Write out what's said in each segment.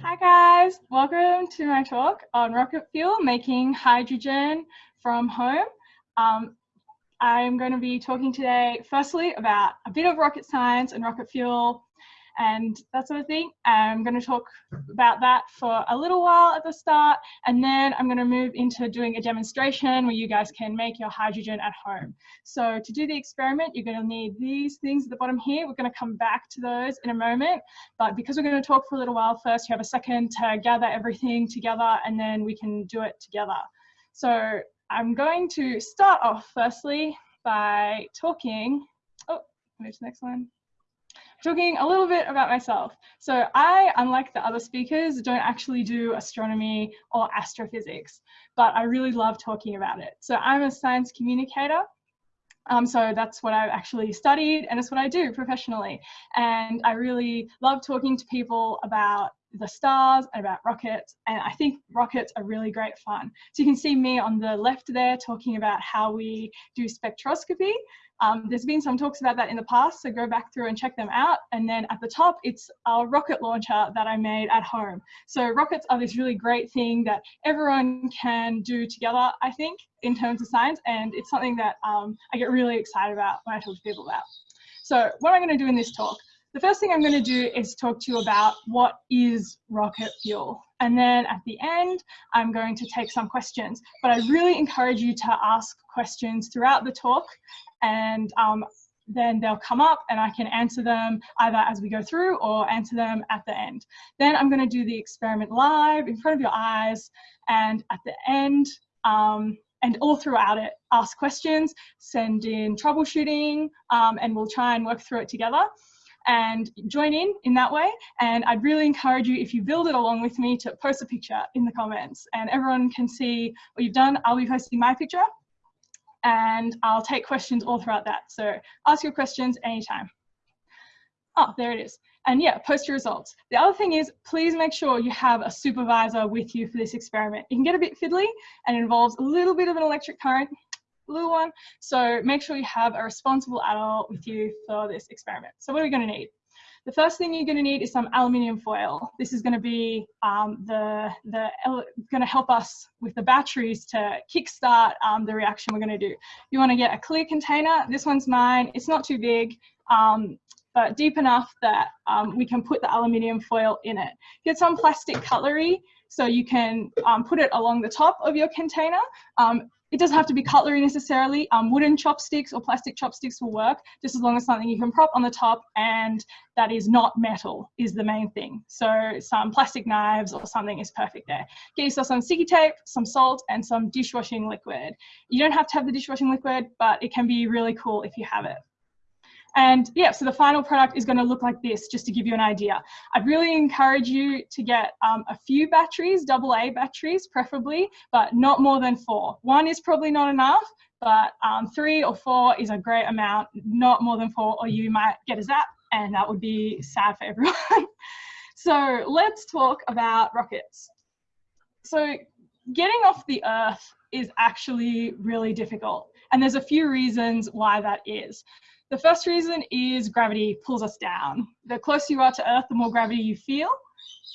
Hi guys, welcome to my talk on rocket fuel, making hydrogen from home. Um, I'm going to be talking today firstly about a bit of rocket science and rocket fuel and that sort of thing. I'm going to talk about that for a little while at the start, and then I'm going to move into doing a demonstration where you guys can make your hydrogen at home. So to do the experiment, you're going to need these things at the bottom here. We're going to come back to those in a moment, but because we're going to talk for a little while first, you have a second to gather everything together, and then we can do it together. So I'm going to start off firstly by talking, oh, move to the next one talking a little bit about myself. So I, unlike the other speakers, don't actually do astronomy or astrophysics, but I really love talking about it. So I'm a science communicator. Um, so that's what I've actually studied and it's what I do professionally. And I really love talking to people about the stars and about rockets and I think rockets are really great fun. So you can see me on the left there talking about how we do spectroscopy um, there's been some talks about that in the past, so go back through and check them out. And then at the top, it's our rocket launcher that I made at home. So rockets are this really great thing that everyone can do together, I think, in terms of science. And it's something that um, I get really excited about when I talk to people about. So what I'm going to do in this talk, the first thing I'm going to do is talk to you about what is rocket fuel. And then at the end, I'm going to take some questions. But I really encourage you to ask questions throughout the talk and um, then they'll come up and I can answer them either as we go through or answer them at the end. Then I'm going to do the experiment live in front of your eyes and at the end um, and all throughout it, ask questions, send in troubleshooting um, and we'll try and work through it together and join in in that way. And I'd really encourage you, if you build it along with me, to post a picture in the comments and everyone can see what you've done. I'll be posting my picture and I'll take questions all throughout that. So ask your questions anytime. Oh, there it is. And yeah, post your results. The other thing is, please make sure you have a supervisor with you for this experiment. It can get a bit fiddly and involves a little bit of an electric current, little one. So make sure you have a responsible adult with you for this experiment. So what are we gonna need? The first thing you're going to need is some aluminium foil. This is going to be um, the, the going to help us with the batteries to kickstart um, the reaction we're going to do. You want to get a clear container. This one's mine. It's not too big. Um, but deep enough that um, we can put the aluminium foil in it. Get some plastic cutlery so you can um, put it along the top of your container. Um, it doesn't have to be cutlery necessarily. Um, wooden chopsticks or plastic chopsticks will work, just as long as something you can prop on the top and that is not metal is the main thing. So some plastic knives or something is perfect there. Get yourself some sticky tape, some salt, and some dishwashing liquid. You don't have to have the dishwashing liquid, but it can be really cool if you have it. And yeah, so the final product is going to look like this, just to give you an idea. I'd really encourage you to get um, a few batteries, double A batteries preferably, but not more than four. One is probably not enough, but um, three or four is a great amount, not more than four, or you might get a zap, and that would be sad for everyone. so let's talk about rockets. So getting off the Earth is actually really difficult. And there's a few reasons why that is. The first reason is gravity pulls us down. The closer you are to Earth, the more gravity you feel,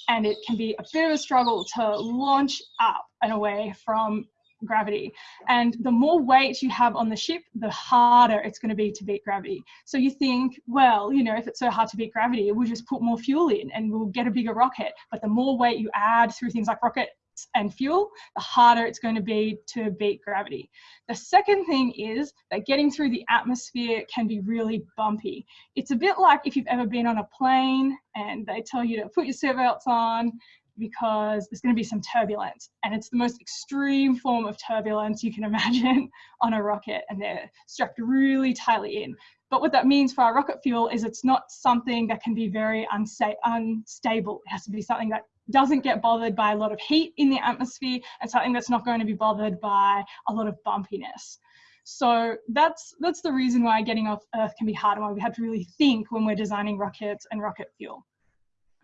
and it can be a bit of a struggle to launch up and away from gravity. And the more weight you have on the ship, the harder it's going to be to beat gravity. So you think, well, you know, if it's so hard to beat gravity, we'll just put more fuel in and we'll get a bigger rocket. But the more weight you add through things like rocket and fuel, the harder it's going to be to beat gravity. The second thing is that getting through the atmosphere can be really bumpy. It's a bit like if you've ever been on a plane and they tell you to put your seatbelts on because there's going to be some turbulence and it's the most extreme form of turbulence you can imagine on a rocket and they're strapped really tightly in. But what that means for our rocket fuel is it's not something that can be very unsta unstable. It has to be something that doesn't get bothered by a lot of heat in the atmosphere and something that's not going to be bothered by a lot of bumpiness. So that's that's the reason why getting off Earth can be hard and why we have to really think when we're designing rockets and rocket fuel.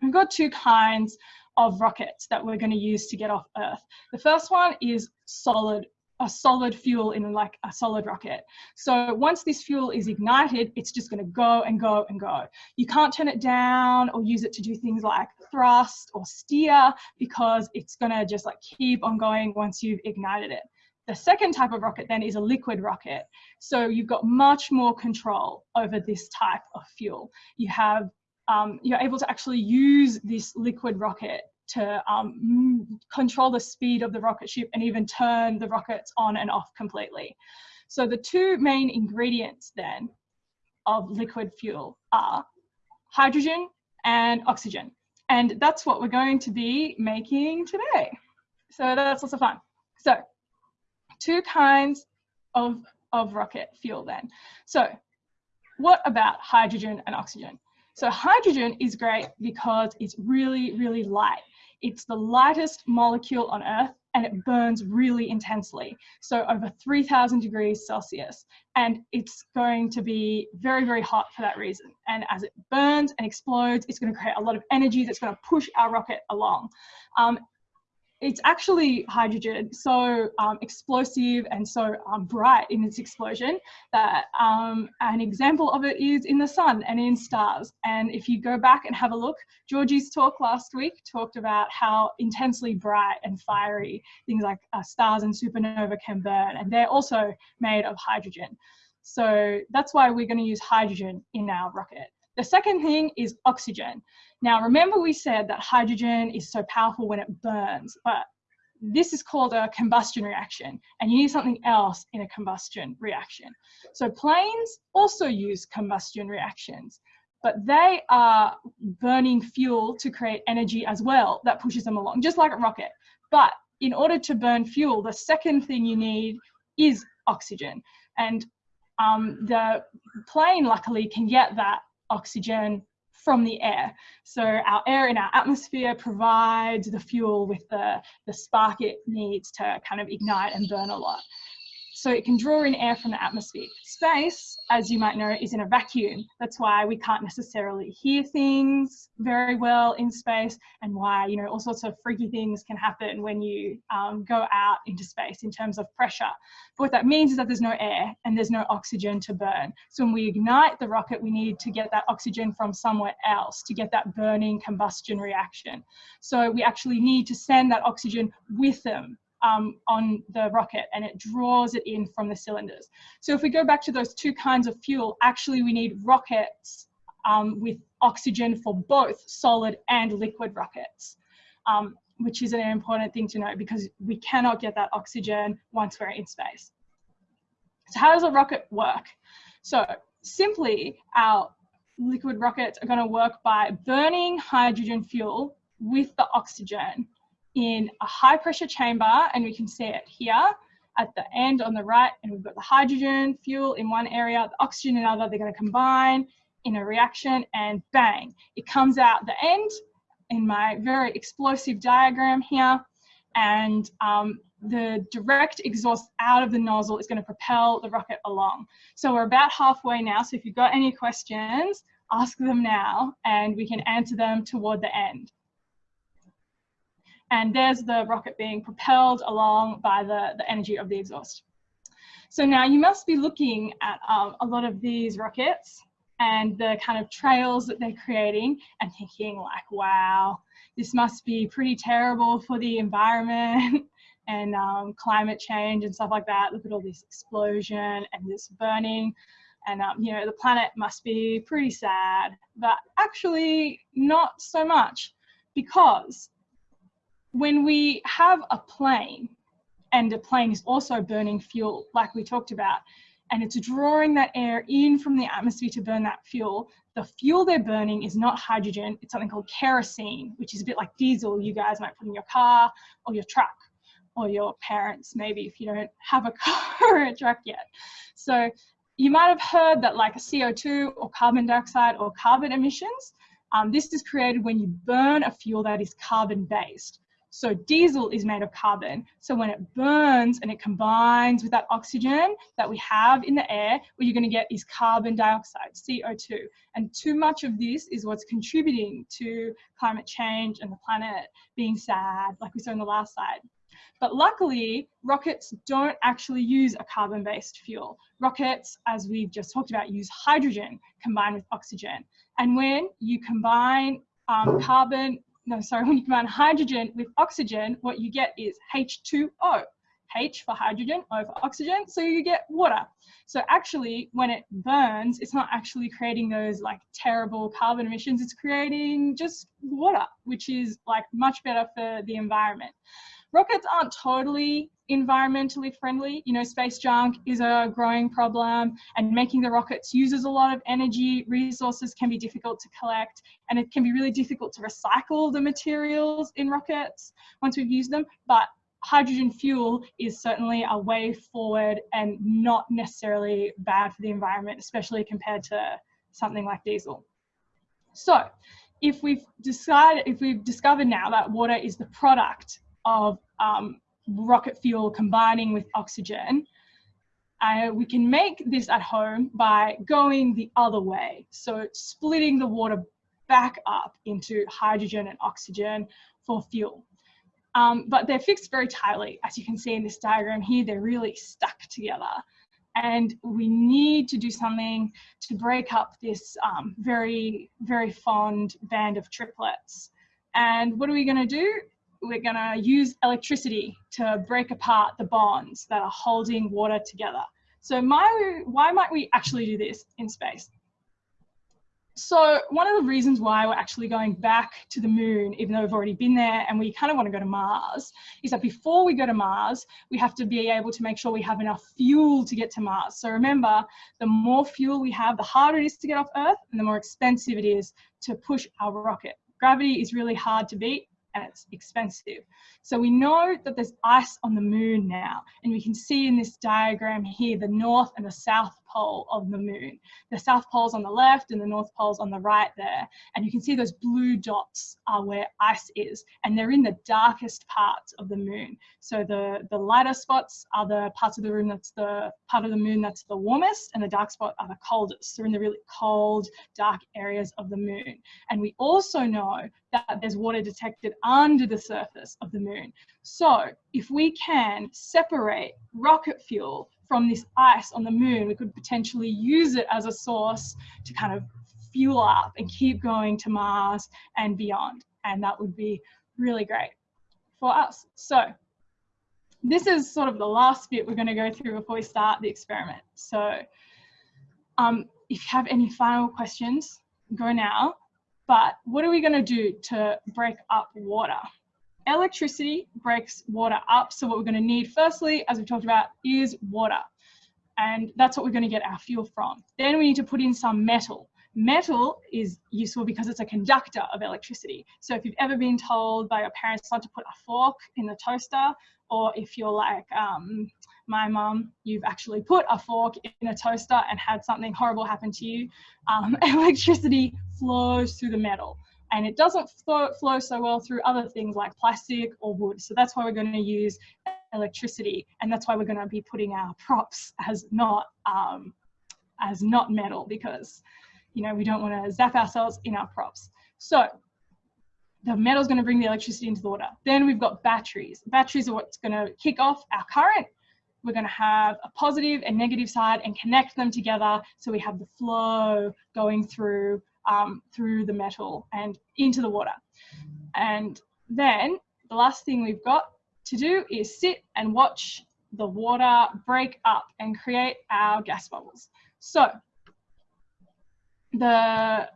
We've got two kinds of rockets that we're going to use to get off Earth. The first one is solid a solid fuel in like a solid rocket. So once this fuel is ignited, it's just going to go and go and go. You can't turn it down or use it to do things like thrust or steer because it's going to just like keep on going once you've ignited it. The second type of rocket then is a liquid rocket. So you've got much more control over this type of fuel. You have um, you're able to actually use this liquid rocket to um, control the speed of the rocket ship and even turn the rockets on and off completely. So the two main ingredients then of liquid fuel are hydrogen and oxygen. And that's what we're going to be making today. So that's lots of fun. So two kinds of, of rocket fuel then. So what about hydrogen and oxygen? So hydrogen is great because it's really, really light. It's the lightest molecule on Earth and it burns really intensely. So over 3000 degrees Celsius. And it's going to be very, very hot for that reason. And as it burns and explodes, it's going to create a lot of energy that's going to push our rocket along. Um, it's actually hydrogen so um, explosive and so um, bright in its explosion that um, an example of it is in the sun and in stars. And if you go back and have a look, Georgie's talk last week talked about how intensely bright and fiery things like uh, stars and supernova can burn, and they're also made of hydrogen. So that's why we're going to use hydrogen in our rocket. The second thing is oxygen. Now, remember we said that hydrogen is so powerful when it burns, but this is called a combustion reaction, and you need something else in a combustion reaction. So planes also use combustion reactions, but they are burning fuel to create energy as well that pushes them along, just like a rocket. But in order to burn fuel, the second thing you need is oxygen. And um, the plane luckily can get that oxygen from the air. So our air in our atmosphere provides the fuel with the, the spark it needs to kind of ignite and burn a lot so it can draw in air from the atmosphere. Space, as you might know, is in a vacuum. That's why we can't necessarily hear things very well in space and why, you know, all sorts of freaky things can happen when you um, go out into space in terms of pressure. But what that means is that there's no air and there's no oxygen to burn. So when we ignite the rocket, we need to get that oxygen from somewhere else to get that burning combustion reaction. So we actually need to send that oxygen with them um, on the rocket and it draws it in from the cylinders. So if we go back to those two kinds of fuel, actually we need rockets um, with oxygen for both solid and liquid rockets, um, which is an important thing to know because we cannot get that oxygen once we're in space. So how does a rocket work? So simply our liquid rockets are going to work by burning hydrogen fuel with the oxygen in a high pressure chamber and we can see it here at the end on the right and we've got the hydrogen fuel in one area, the oxygen in another, they're going to combine in a reaction and bang, it comes out the end in my very explosive diagram here and um, the direct exhaust out of the nozzle is going to propel the rocket along. So we're about halfway now, so if you've got any questions, ask them now and we can answer them toward the end and there's the rocket being propelled along by the, the energy of the exhaust. So now you must be looking at um, a lot of these rockets and the kind of trails that they're creating and thinking like, wow, this must be pretty terrible for the environment and um, climate change and stuff like that. Look at all this explosion and this burning and um, you know the planet must be pretty sad but actually not so much because when we have a plane and a plane is also burning fuel, like we talked about, and it's drawing that air in from the atmosphere to burn that fuel, the fuel they're burning is not hydrogen, it's something called kerosene, which is a bit like diesel you guys might put in your car or your truck or your parents, maybe if you don't have a car or a truck yet. So you might have heard that like a CO2 or carbon dioxide or carbon emissions, um, this is created when you burn a fuel that is carbon based. So diesel is made of carbon. So when it burns and it combines with that oxygen that we have in the air, what you're going to get is carbon dioxide, CO2. And too much of this is what's contributing to climate change and the planet being sad, like we saw in the last slide. But luckily, rockets don't actually use a carbon-based fuel. Rockets, as we've just talked about, use hydrogen combined with oxygen. And when you combine um, carbon, no, sorry, when you combine hydrogen with oxygen, what you get is H2O. H for hydrogen, O for oxygen, so you get water. So actually, when it burns, it's not actually creating those like terrible carbon emissions, it's creating just water, which is like much better for the environment. Rockets aren't totally environmentally friendly. You know, space junk is a growing problem and making the rockets uses a lot of energy, resources can be difficult to collect, and it can be really difficult to recycle the materials in rockets once we've used them. But hydrogen fuel is certainly a way forward and not necessarily bad for the environment, especially compared to something like diesel. So if we've decided, if we've discovered now that water is the product of um, rocket fuel combining with oxygen, uh, we can make this at home by going the other way. So splitting the water back up into hydrogen and oxygen for fuel. Um, but they're fixed very tightly. As you can see in this diagram here, they're really stuck together. And we need to do something to break up this um, very, very fond band of triplets. And what are we gonna do? We're going to use electricity to break apart the bonds that are holding water together. So my, why might we actually do this in space? So one of the reasons why we're actually going back to the moon, even though we've already been there and we kind of want to go to Mars, is that before we go to Mars, we have to be able to make sure we have enough fuel to get to Mars. So remember, the more fuel we have, the harder it is to get off Earth and the more expensive it is to push our rocket. Gravity is really hard to beat and it's expensive. So we know that there's ice on the moon now, and we can see in this diagram here the north and the south pole of the moon. The south pole's on the left and the north pole's on the right there. And you can see those blue dots are where ice is, and they're in the darkest parts of the moon. So the, the lighter spots are the parts of the room that's the part of the moon that's the warmest, and the dark spot are the coldest. They're in the really cold, dark areas of the moon. And we also know that there's water detected under the surface of the moon. So if we can separate rocket fuel from this ice on the moon, we could potentially use it as a source to kind of fuel up and keep going to Mars and beyond. And that would be really great for us. So this is sort of the last bit we're going to go through before we start the experiment. So um, if you have any final questions, go now. But what are we going to do to break up water? Electricity breaks water up. So what we're going to need firstly, as we talked about, is water. And that's what we're going to get our fuel from. Then we need to put in some metal. Metal is useful because it's a conductor of electricity. So if you've ever been told by your parents not to put a fork in the toaster, or if you're like um, my mum, you've actually put a fork in a toaster and had something horrible happen to you, um, electricity flows through the metal and it doesn't flow, flow so well through other things like plastic or wood. So that's why we're going to use electricity, and that's why we're going to be putting our props as not um, as not metal because you know we don't want to zap ourselves in our props. So the metal is going to bring the electricity into the water. Then we've got batteries. Batteries are what's going to kick off our current. We're going to have a positive and negative side and connect them together so we have the flow going through um, through the metal and into the water. And then the last thing we've got to do is sit and watch the water break up and create our gas bubbles. So the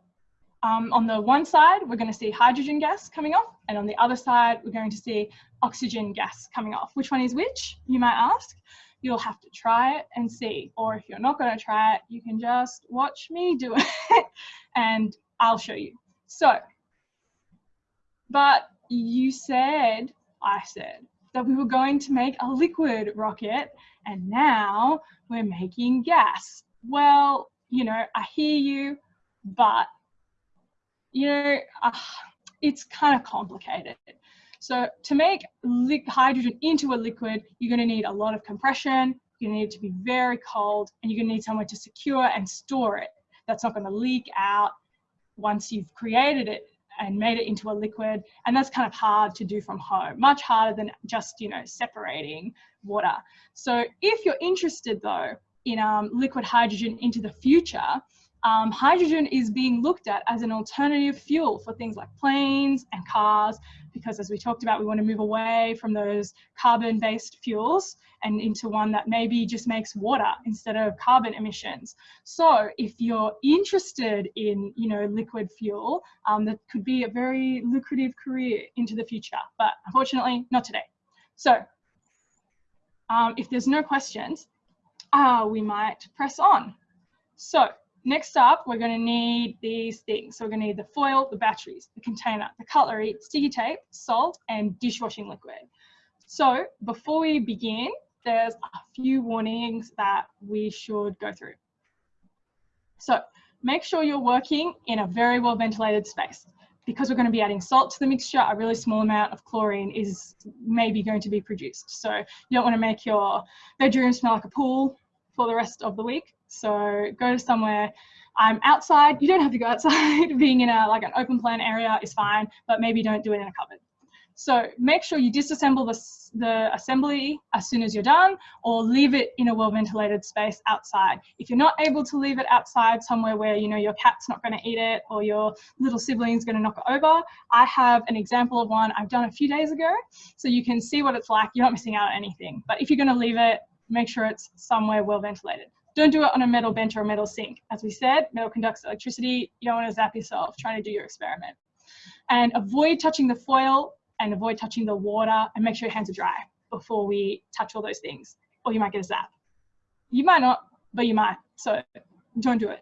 um, on the one side, we're going to see hydrogen gas coming off, and on the other side, we're going to see oxygen gas coming off. Which one is which, you might ask? You'll have to try it and see, or if you're not going to try it, you can just watch me do it, and I'll show you. So, but you said, I said, that we were going to make a liquid rocket and now we're making gas. Well, you know, I hear you, but you know, uh, it's kind of complicated. So to make hydrogen into a liquid, you're going to need a lot of compression. You're going to need it to be very cold, and you're going to need somewhere to secure and store it. That's not going to leak out once you've created it and made it into a liquid. And that's kind of hard to do from home, much harder than just, you know, separating water. So if you're interested though in um, liquid hydrogen into the future, um, hydrogen is being looked at as an alternative fuel for things like planes and cars, because as we talked about, we want to move away from those carbon-based fuels and into one that maybe just makes water instead of carbon emissions. So if you're interested in, you know, liquid fuel, um, that could be a very lucrative career into the future, but unfortunately not today. So um, if there's no questions, uh, we might press on. So Next up, we're going to need these things. So we're going to need the foil, the batteries, the container, the cutlery, sticky tape, salt, and dishwashing liquid. So before we begin, there's a few warnings that we should go through. So make sure you're working in a very well ventilated space. Because we're going to be adding salt to the mixture, a really small amount of chlorine is maybe going to be produced. So you don't want to make your bedroom smell like a pool for the rest of the week. So go to somewhere um, outside. You don't have to go outside. Being in a like an open plan area is fine, but maybe don't do it in a cupboard. So make sure you disassemble the, the assembly as soon as you're done or leave it in a well ventilated space outside. If you're not able to leave it outside somewhere where you know your cat's not going to eat it or your little sibling's going to knock it over, I have an example of one I've done a few days ago. So you can see what it's like. You're not missing out on anything. But if you're going to leave it, make sure it's somewhere well ventilated. Don't do it on a metal bench or a metal sink. As we said, metal conducts electricity. You don't want to zap yourself trying to do your experiment. And avoid touching the foil and avoid touching the water and make sure your hands are dry before we touch all those things or you might get a zap. You might not, but you might. So don't do it.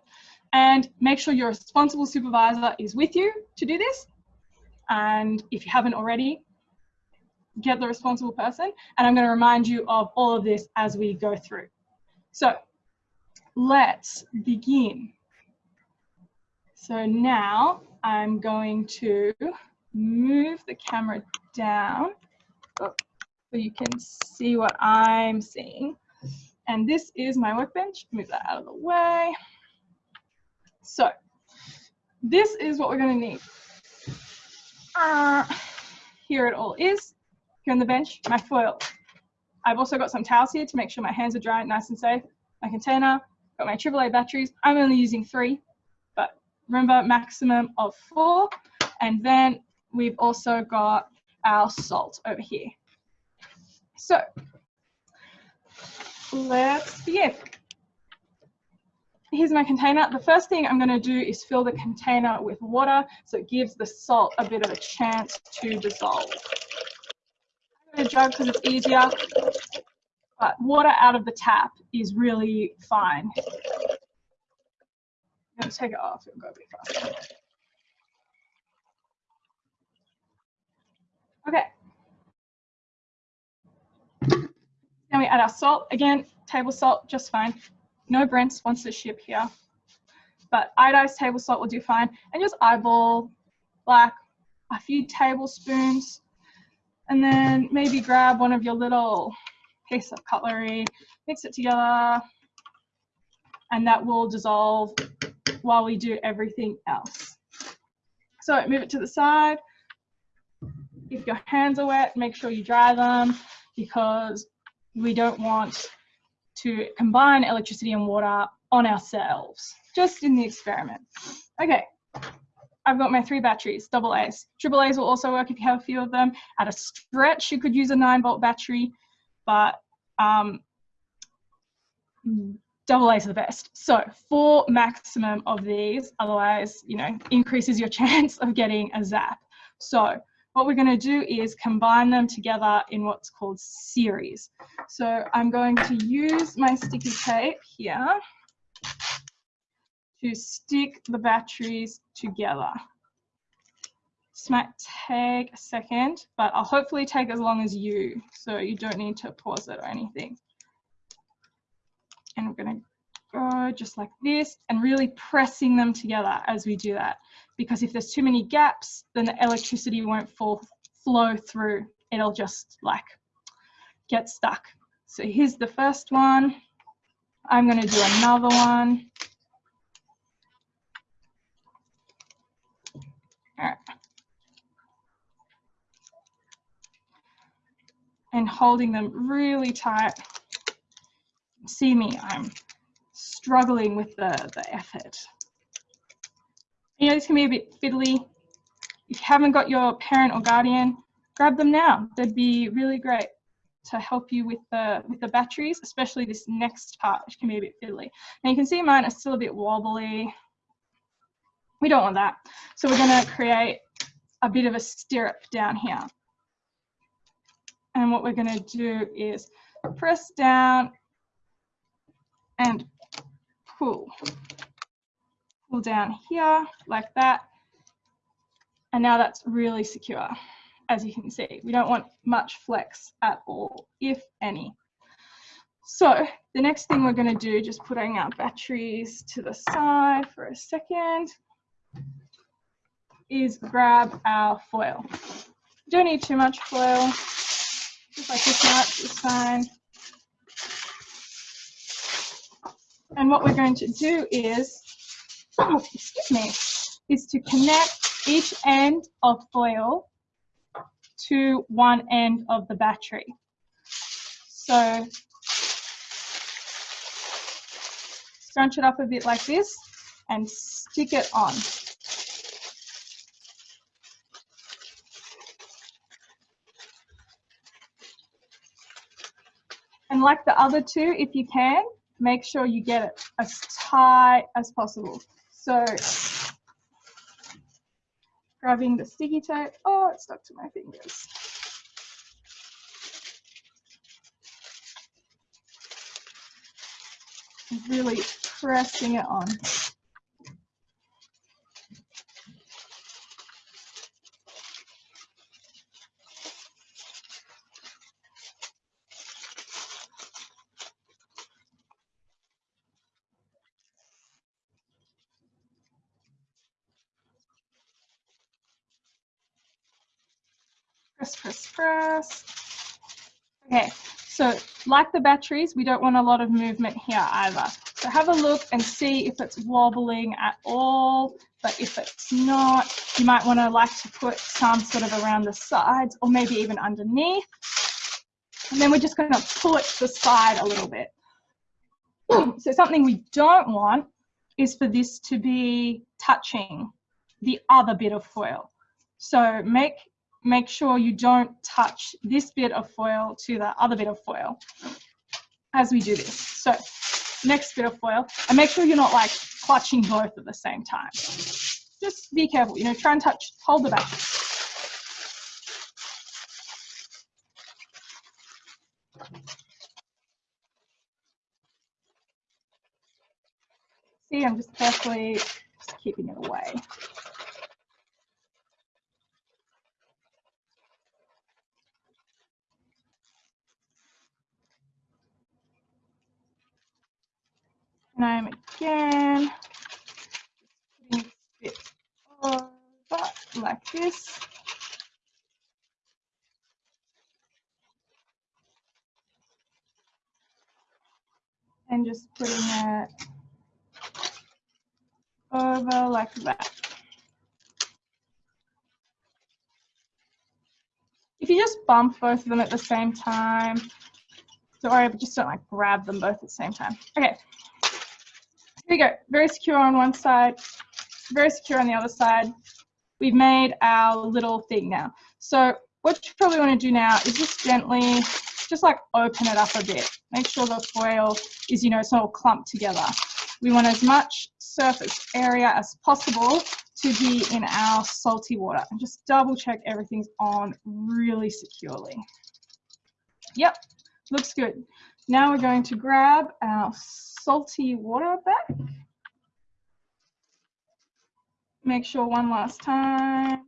And make sure your responsible supervisor is with you to do this. And if you haven't already, get the responsible person. And I'm going to remind you of all of this as we go through. So let's begin. So now I'm going to move the camera down so you can see what I'm seeing. And this is my workbench. Move that out of the way. So this is what we're going to need. Uh, here it all is here on the bench, my foil. I've also got some towels here to make sure my hands are dry, nice and safe. My container, got my AAA batteries. I'm only using three, but remember maximum of four. And then we've also got our salt over here. So let's begin. Here's my container. The first thing I'm going to do is fill the container with water so it gives the salt a bit of a chance to dissolve a jug because it's easier, but water out of the tap is really fine. I'm going to take it off, it'll go a bit faster. Okay. Now we add our salt. Again, table salt, just fine. No Brents wants to ship here. But iodized table salt will do fine. And just eyeball like a few tablespoons and then maybe grab one of your little piece of cutlery, mix it together, and that will dissolve while we do everything else. So move it to the side. If your hands are wet, make sure you dry them because we don't want to combine electricity and water on ourselves, just in the experiment. Okay, I've got my three batteries, double A's. Triple A's will also work if you have a few of them. At a stretch, you could use a nine volt battery, but um, double A's are the best. So four maximum of these, otherwise, you know, increases your chance of getting a zap. So what we're going to do is combine them together in what's called series. So I'm going to use my sticky tape here to stick the batteries together. This might take a second, but I'll hopefully take as long as you, so you don't need to pause it or anything. And we're gonna go just like this and really pressing them together as we do that. Because if there's too many gaps, then the electricity won't fall, flow through. It'll just like get stuck. So here's the first one. I'm gonna do another one. Right. And holding them really tight. See me, I'm struggling with the, the effort. You know, this can be a bit fiddly. If you haven't got your parent or guardian, grab them now. They'd be really great to help you with the with the batteries, especially this next part, which can be a bit fiddly. Now you can see mine are still a bit wobbly. We don't want that. So we're going to create a bit of a stirrup down here. And what we're going to do is press down and pull. Pull down here like that. And now that's really secure, as you can see. We don't want much flex at all, if any. So the next thing we're going to do, just putting our batteries to the side for a second, is grab our foil. Don't need too much foil. Just like this much is fine. And what we're going to do is, oh, excuse me, is to connect each end of foil to one end of the battery. So scrunch it up a bit like this and stick it on. Like the other two, if you can, make sure you get it as tight as possible. So grabbing the sticky tape, oh, it stuck to my fingers. Really pressing it on. Press, press, press. Okay, so like the batteries, we don't want a lot of movement here either. So have a look and see if it's wobbling at all. But if it's not, you might want to like to put some sort of around the sides or maybe even underneath. And then we're just going to pull it to the side a little bit. So something we don't want is for this to be touching the other bit of foil. So make make sure you don't touch this bit of foil to the other bit of foil as we do this. So next bit of foil, and make sure you're not like clutching both at the same time. Just be careful, you know, try and touch, hold the back. See, I'm just carefully just keeping it away. And I'm again putting it over like this. And just putting it over like that. If you just bump both of them at the same time, sorry, but just don't like grab them both at the same time. Okay, here we go, very secure on one side, very secure on the other side. We've made our little thing now. So what you probably want to do now is just gently, just like open it up a bit. Make sure the foil is, you know, it's all clumped together. We want as much surface area as possible to be in our salty water. And just double check everything's on really securely. Yep, looks good. Now we're going to grab our salty water back. Make sure one last time.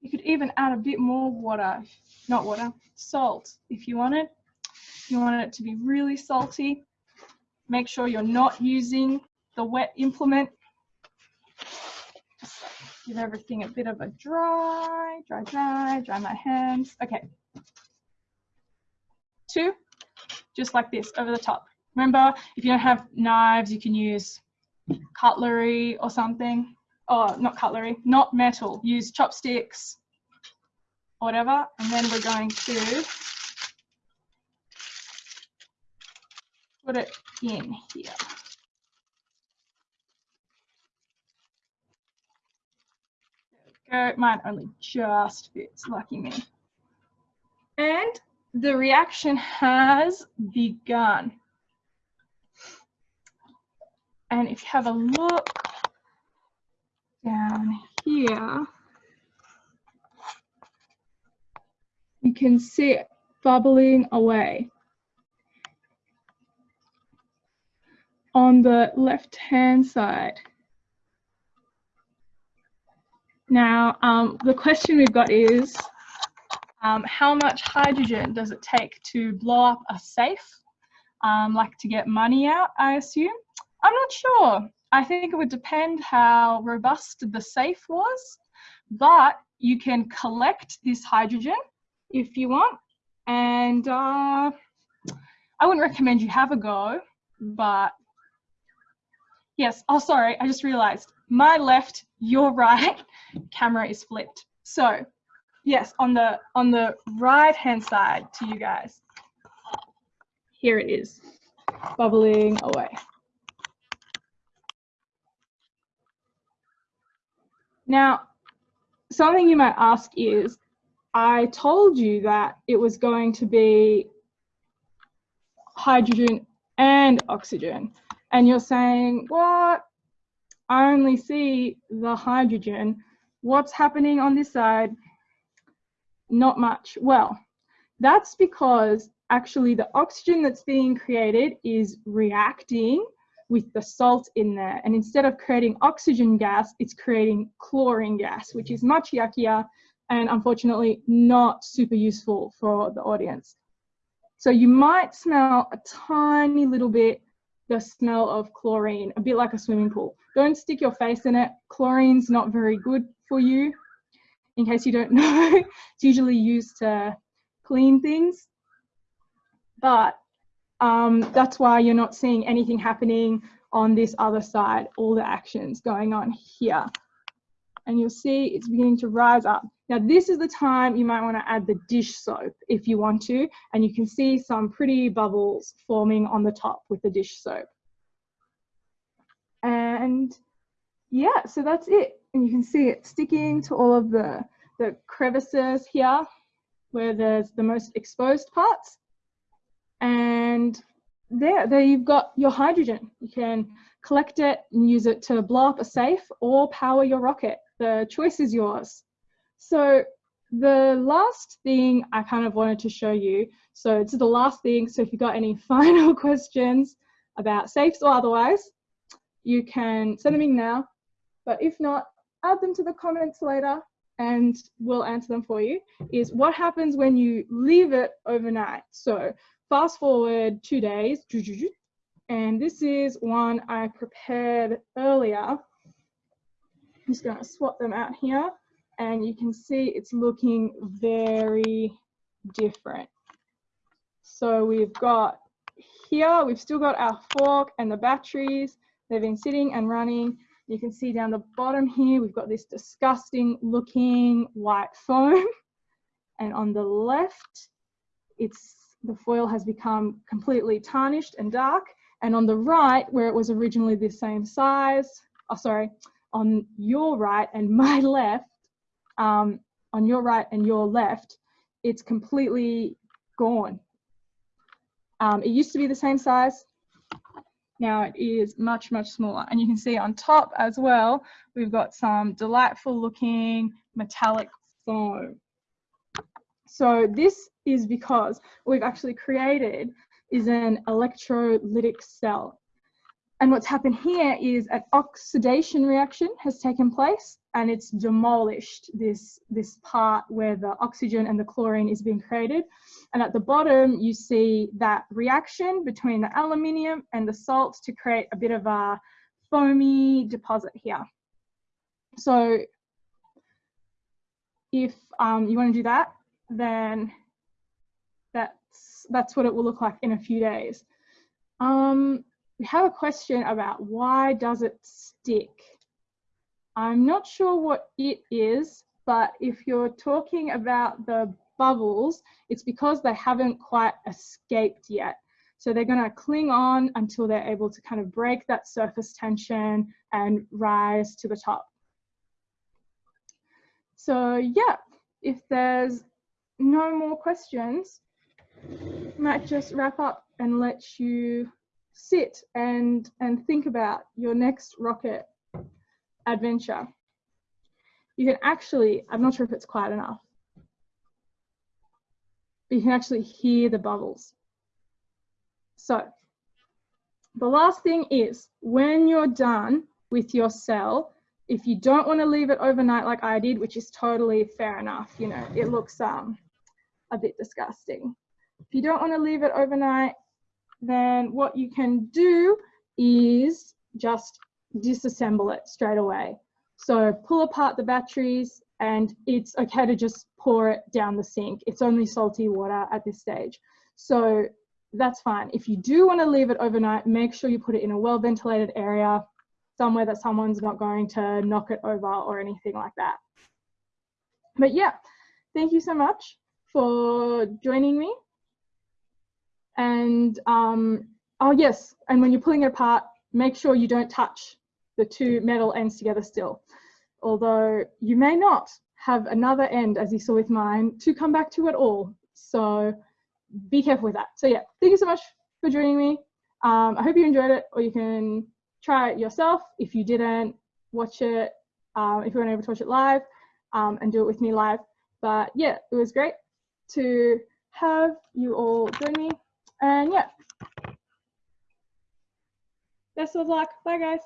You could even add a bit more water, not water, salt if you wanted. If you wanted it to be really salty, make sure you're not using the wet implement. Just give everything a bit of a dry, dry, dry, dry my hands. Okay. Two, just like this over the top. Remember, if you don't have knives, you can use cutlery or something. Oh, not cutlery, not metal. Use chopsticks, whatever. And then we're going to put it in here. Go. Mine only just fits, lucky me. And the reaction has begun. And if you have a look down here, you can see it bubbling away. On the left-hand side. Now, um, the question we've got is, um, how much hydrogen does it take to blow up a safe? Um, like to get money out, I assume? I'm not sure. I think it would depend how robust the safe was, but you can collect this hydrogen if you want. And uh, I wouldn't recommend you have a go, but yes. Oh, sorry, I just realized my left, your right camera is flipped. So yes, on the on the right hand side to you guys. Here it is, bubbling away. Now, something you might ask is, I told you that it was going to be hydrogen and oxygen. And you're saying, what? I only see the hydrogen. What's happening on this side? Not much. Well, that's because actually the oxygen that's being created is reacting with the salt in there. And instead of creating oxygen gas, it's creating chlorine gas, which is much yuckier and unfortunately not super useful for the audience. So you might smell a tiny little bit the smell of chlorine, a bit like a swimming pool. Don't stick your face in it. Chlorine's not very good for you. In case you don't know, it's usually used to clean things. But um, that's why you're not seeing anything happening on this other side, all the actions going on here and you'll see it's beginning to rise up. Now this is the time you might want to add the dish soap if you want to, and you can see some pretty bubbles forming on the top with the dish soap. And yeah, so that's it. And you can see it sticking to all of the, the crevices here where there's the most exposed parts. And there, there you've got your hydrogen. You can collect it and use it to blow up a safe or power your rocket the choice is yours. So the last thing I kind of wanted to show you, so it's the last thing, so if you've got any final questions about safes or otherwise, you can send them in now, but if not, add them to the comments later and we'll answer them for you, is what happens when you leave it overnight. So fast forward two days, and this is one I prepared earlier I'm just going to swap them out here and you can see it's looking very different. So we've got here, we've still got our fork and the batteries. They've been sitting and running. You can see down the bottom here, we've got this disgusting looking white foam. And on the left, it's the foil has become completely tarnished and dark. And on the right, where it was originally the same size, oh sorry, on your right and my left, um, on your right and your left, it's completely gone. Um, it used to be the same size. Now it is much, much smaller. And you can see on top as well, we've got some delightful looking metallic foam. So this is because we've actually created is an electrolytic cell. And what's happened here is an oxidation reaction has taken place and it's demolished this, this part where the oxygen and the chlorine is being created. And at the bottom, you see that reaction between the aluminium and the salt to create a bit of a foamy deposit here. So if um, you want to do that, then that's, that's what it will look like in a few days. Um, we have a question about why does it stick? I'm not sure what it is, but if you're talking about the bubbles, it's because they haven't quite escaped yet. So they're going to cling on until they're able to kind of break that surface tension and rise to the top. So yeah, if there's no more questions, might just wrap up and let you sit and, and think about your next rocket adventure. You can actually, I'm not sure if it's quiet enough, but you can actually hear the bubbles. So the last thing is when you're done with your cell, if you don't want to leave it overnight like I did, which is totally fair enough, you know, it looks um, a bit disgusting. If you don't want to leave it overnight, then what you can do is just disassemble it straight away. So pull apart the batteries and it's okay to just pour it down the sink. It's only salty water at this stage. So that's fine. If you do want to leave it overnight, make sure you put it in a well ventilated area, somewhere that someone's not going to knock it over or anything like that. But yeah, thank you so much for joining me. And um, oh yes, and when you're pulling it apart, make sure you don't touch the two metal ends together still. Although you may not have another end, as you saw with mine, to come back to at all. So be careful with that. So yeah, thank you so much for joining me. Um, I hope you enjoyed it, or you can try it yourself. If you didn't, watch it, um, if you weren't able to watch it live, um, and do it with me live. But yeah, it was great to have you all join me. And yeah, best of luck. Bye, guys.